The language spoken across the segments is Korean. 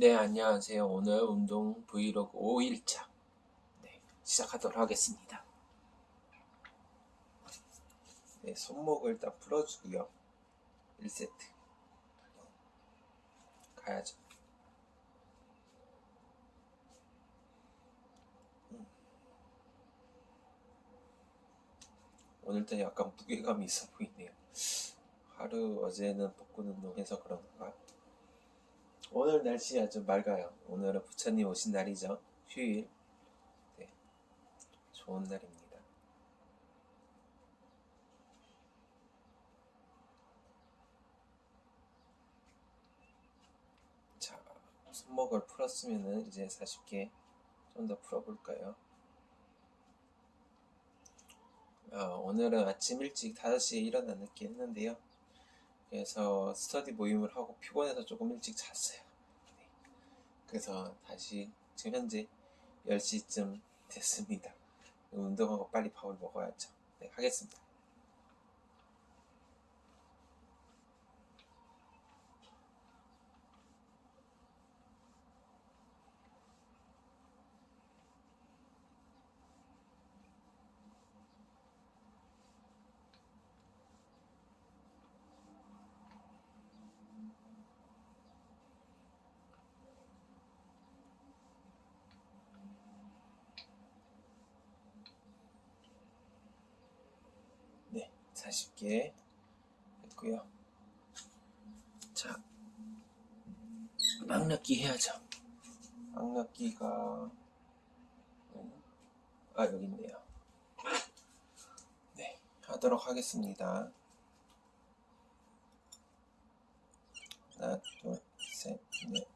네, 안녕하세요. 오늘 운동 브이로그 5일차 네, 시작하도록 하겠습니다. 네, 손목을 일단 풀어주고요. 1세트 가야죠. 음. 오늘따라 약간 무게감이 있어 보이네요. 하루 어제는 복근 운동해서 그런가? 오늘 날씨가 좀 맑아요. 오늘은 부처님 오신 날이죠. 휴일. 네. 좋은 날입니다. 자, 손목을 풀었으면은 이제 40개 좀 더 풀어볼까요? 어, 오늘은 아침 일찍 5시에 일어나 늦게 했는데요. 그래서 스터디 모임을 하고 피곤해서 조금 일찍 잤어요. 네. 그래서 다시 지금 현재 10시쯤 됐습니다. 운동하고 빨리 밥을 먹어야죠. 네, 하겠습니다. 네, 40개 했고요. 자, 악력기 해야죠. 음, 아 여기 있네요. 네, 하도록 하겠습니다. 하나, 둘, 셋, 넷,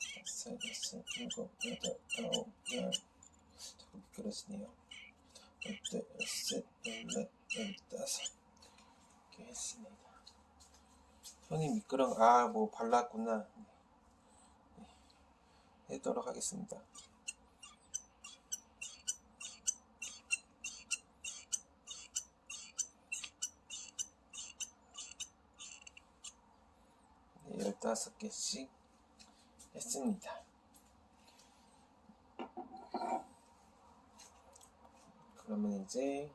다섯, 여섯, 일곱, 여덟, 아홉, 열. 자꾸 미끄러지네요. 열둘, 열셋, 열넷, 열다섯. 이렇게 했습니다. 손이 미끄러, 아, 뭐 발랐구나. 네. 해도록 하겠습니다. 네, 열다섯 개씩 했습니다. 그러면 이제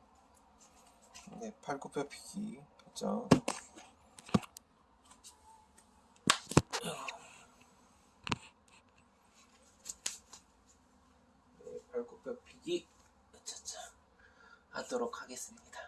네, 팔굽혀 펴기 하죠. 네, 팔굽혀 펴기 차차 하도록 하겠습니다.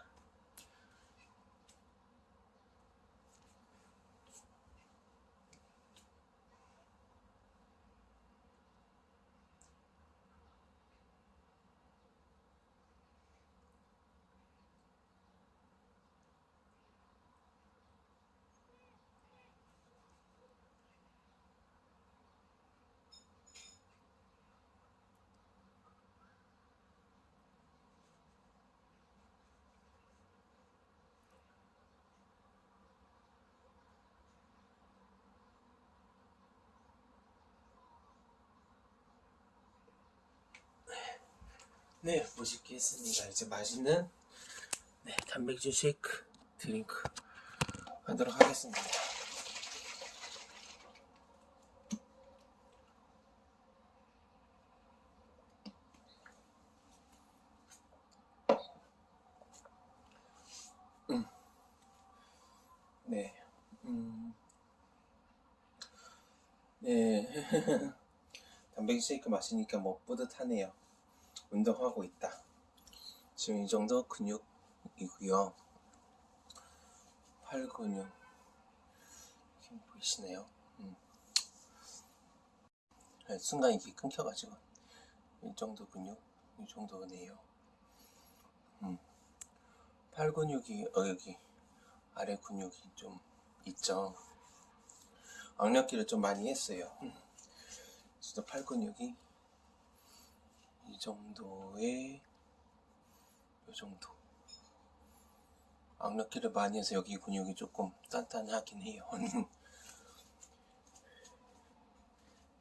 네, 멋있게 했습니다. 이제 맛있는 네, 단백질 쉐이크 드링크 하도록 하겠습니다. 음. 네, 음. 네, 단백질 쉐이크 마시니까 뭐 뿌듯하네요. 운동하고 있다. 지금 이 정도 근육이고요. 팔 근육 힘 보이시네요. 음. 네, 순간 이게 끊겨가지고 이 정도 근육, 이 정도네요. 음. 팔 근육이 어 여기 아래 근육이 좀 있죠. 악력기를 좀 많이 했어요. 음. 진짜 팔 근육이 이 정도의 이 정도. 악력기를 많이 해서 여기 근육이 조금 단단하긴 해요.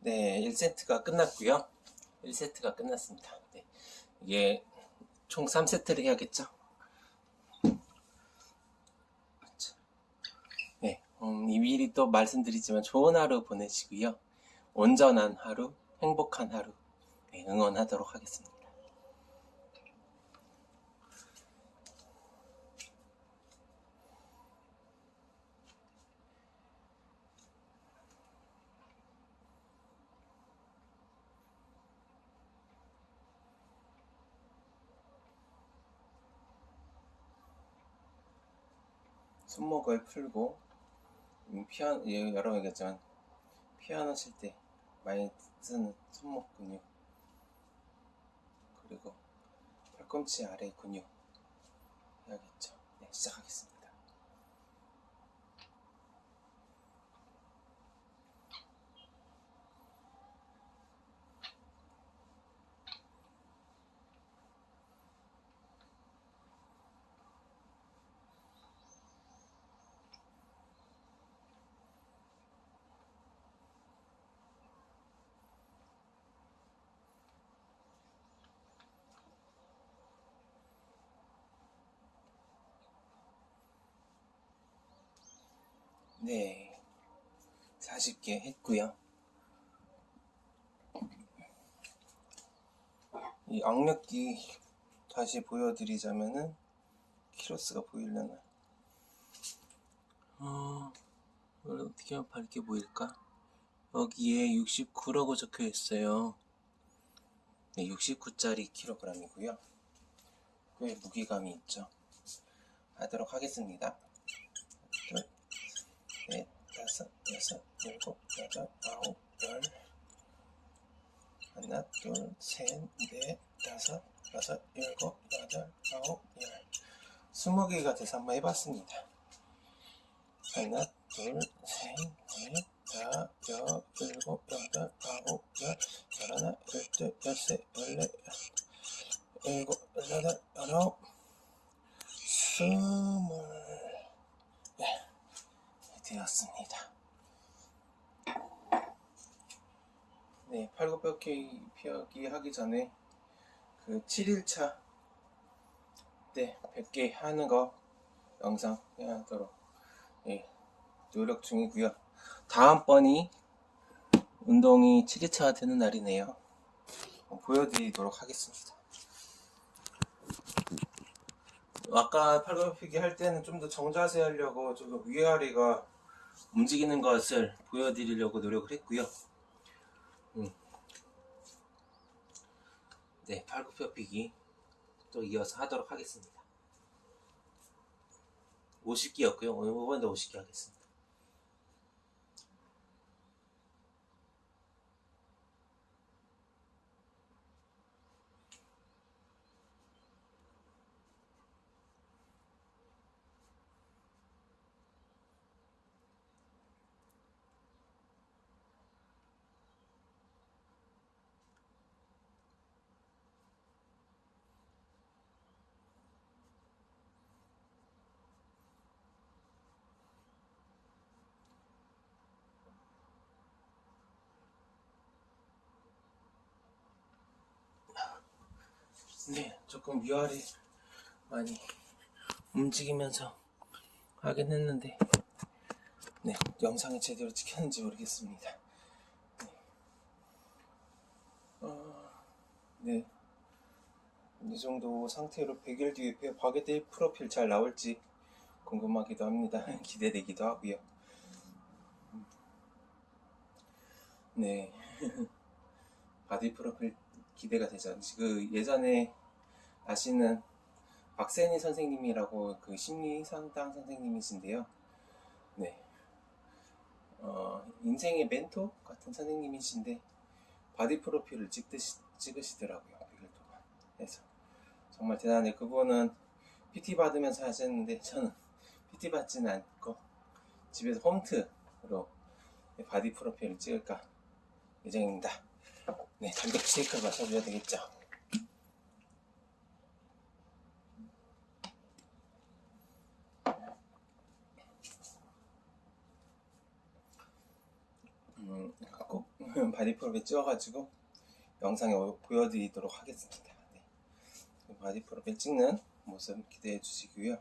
네 1세트가 끝났고요. 1세트가 끝났습니다. 네, 이게 총 3세트를 해야겠죠. 네 음, 이 미리 또 말씀드리지만 좋은 하루 보내시고요. 온전한 하루, 행복한 하루 네, 응원하도록 하겠습니다. 손목을 풀고 음, 피아노 예, 여러 번 얘기했지만 피아노 칠때 많이 쓰는 손목 근육 그리고 팔꿈치 아래 근육 해야겠죠. 네, 시작하겠습니다. 네, 40개 했고요. 이 악력기 다시 보여드리자면은 키로스가 보이려나? 어, 이걸 어떻게 하면 밝게 보일까? 여기에 69라고 적혀 있어요. 네, 69짜리 킬로그램이고요. 꽤 무게감이 있죠. 하도록 하겠습니다. 둘, 넷, 다섯, 여섯, 일곱, 여덟, 아홉, 열. 하나, 둘, 셋, 넷, 다섯, 여섯, 일곱, 여덟, 아홉, 열. 스무 개가 돼서 한번 해봤습니다. 하나, 둘, 셋, 넷, 다, 여, 일곱, 여덟, 아홉, 열, 열하나, 열둘, 열셋, 열넷, 일곱, 여덟, 열아홉, 스물. 네, 되었습니다. 네, 팔굽혀펴기 펴기 하기 전에 그 7일차 때 100개 하는 거 영상 하도록 예, 노력 중이고요. 다음번이 운동이 7일차가 되는 날이네요. 보여드리도록 하겠습니다. 아까 팔굽혀펴기 할 때는 좀 더 정자세 하려고 조금 위아래가 움직이는 것을 보여드리려고 노력을 했고요. 음. 네, 팔굽혀펴기 또 이어서 하도록 하겠습니다. 50개였고요. 오늘 이번에도 50개 하겠습니다. 네, 조금 위아래 많이 움직이면서 하긴 했는데, 네, 영상이 제대로 찍혔는지 모르겠습니다. 네, 어, 네, 이 정도 상태로 100일 뒤에 바게트 프로필 잘 나올지 궁금하기도 합니다. 기대되기도 하고요. 네, body 프로필 기대가 되죠. 그 예전에 아시는 박세니 선생님이라고 그 심리 상담 선생님이신데요. 네. 어, 인생의 멘토 같은 선생님이신데 body 프로필을 찍듯이, 찍으시더라고요. 100일 동안. 그래서 정말 대단해. 그분은 PT 받으면서 하셨는데 저는 PT 받지는 않고 집에서 홈트로 body 프로필을 찍을까 예정입니다. 네, 단백 쉐이크를 마셔줘야 되겠죠. 음, 꼭 body 프로필 찍어가지고 영상에 보여드리도록 하겠습니다. 네. body 프로필 찍는 모습 기대해 주시고요.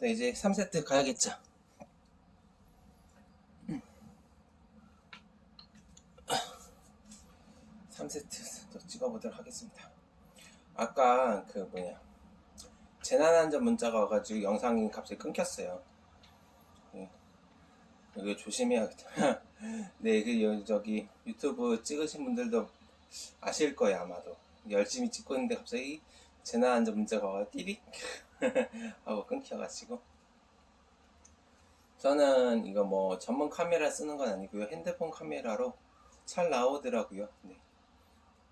네, 이제 3세트 가야겠죠. 3세트 또 찍어보도록 하겠습니다. 아까 그 뭐냐 재난안전 문자가 와가지고 영상이 갑자기 끊겼어요. 네. 이거 조심해야겠다. 네, 그 여- 저기 유튜브 찍으신 분들도 아실 거예요 아마도. 열심히 찍고 있는데 갑자기 재난안전 문자가 와가 띠릭 하고 끊겨가지고. 저는 이거 뭐 전문 카메라 쓰는 건 아니고요. 핸드폰 카메라로 잘 나오더라고요. 네.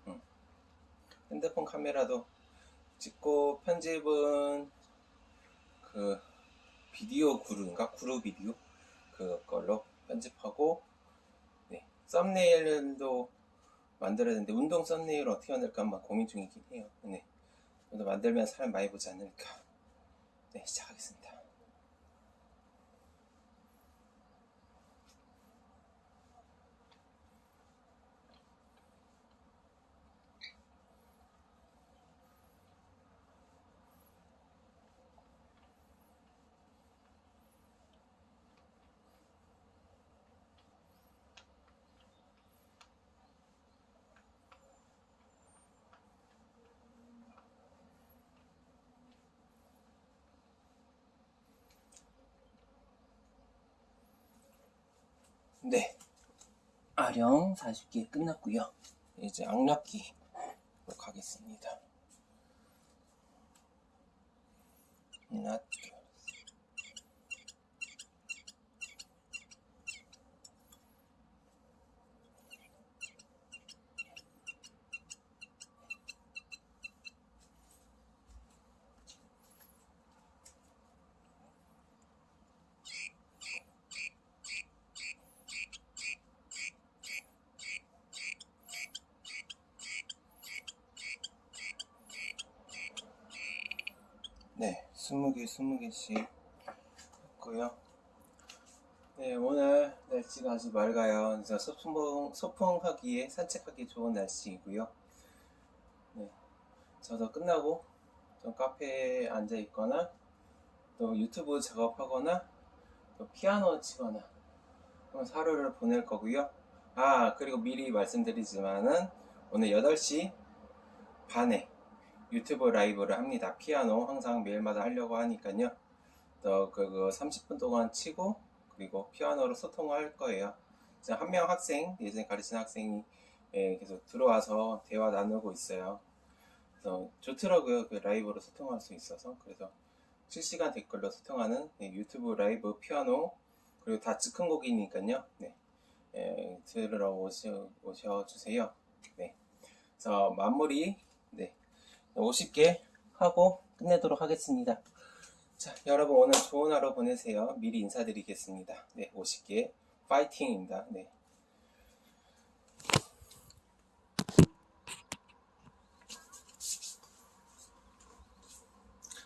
음. 핸드폰 카메라도 찍고 편집은 그 비디오 구루인가? 구루 비디오? 그걸로 편집하고 네. 썸네일도 만들어야 되는데 운동 썸네일 어떻게 만들까 한번 고민 중이긴 해요. 네. 오늘 만들면 사람 많이 보지 않을까. 네, 시작하겠습니다. 네. 아령 40개 끝났고요. 이제 악력기로 가겠습니다. 하나, 둘, 네, 20개, 20개씩 했고요. 네, 오늘 날씨가 아주 맑아요. 그래서 소풍, 소풍하기에 산책하기 좋은 날씨이고요. 네, 저도 끝나고 좀 카페에 앉아 있거나 또 유튜브 작업하거나 또 피아노 치거나 그런 하루를 보낼 거고요. 아, 그리고 미리 말씀드리지만은 오늘 8시 반에 유튜브 라이브를 합니다. 피아노 항상 매일마다 하려고 하니까요. 또 그거 30분 동안 치고 그리고 피아노로 소통을 할 거예요. 한 명 학생, 예전에 가르치는 학생이 예, 계속 들어와서 대화 나누고 있어요. 그래서 좋더라고요. 그 라이브로 소통할 수 있어서. 그래서 실시간 댓글로 소통하는 네, 유튜브 라이브 피아노 그리고 다 즉흥 곡이니까요. 네. 예, 들으러 오셔, 오셔 주세요. 네. 그래서 마무리 네. 50개 하고 끝내도록 하겠습니다. 자, 여러분 오늘 좋은 하루 보내세요. 미리 인사드리겠습니다. 네, 50개 파이팅입니다. 네.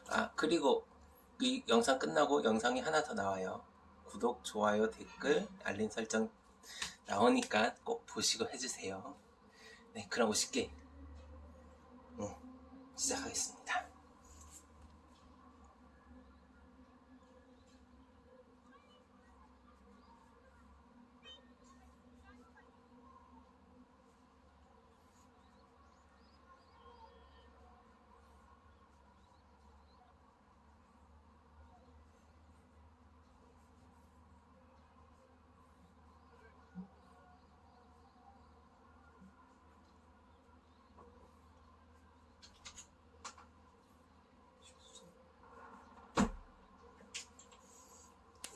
아, 그리고 이 영상 끝나고 영상이 하나 더 나와요. 구독, 좋아요, 댓글, 알림 설정 나오니까 꼭 보시고 해주세요. 네, 그럼 50개 응, 시작하겠습니다.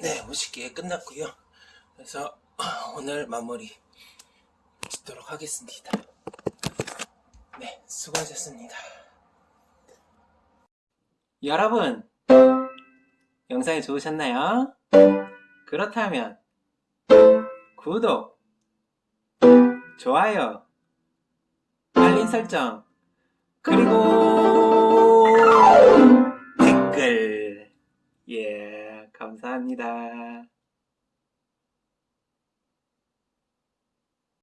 네, 50개 끝났고요. 그래서 오늘 마무리 짓도록 하겠습니다. 네, 수고하셨습니다. 여러분, 영상이 좋으셨나요? 그렇다면 구독, 좋아요, 알림 설정, 그리고 감사합니다.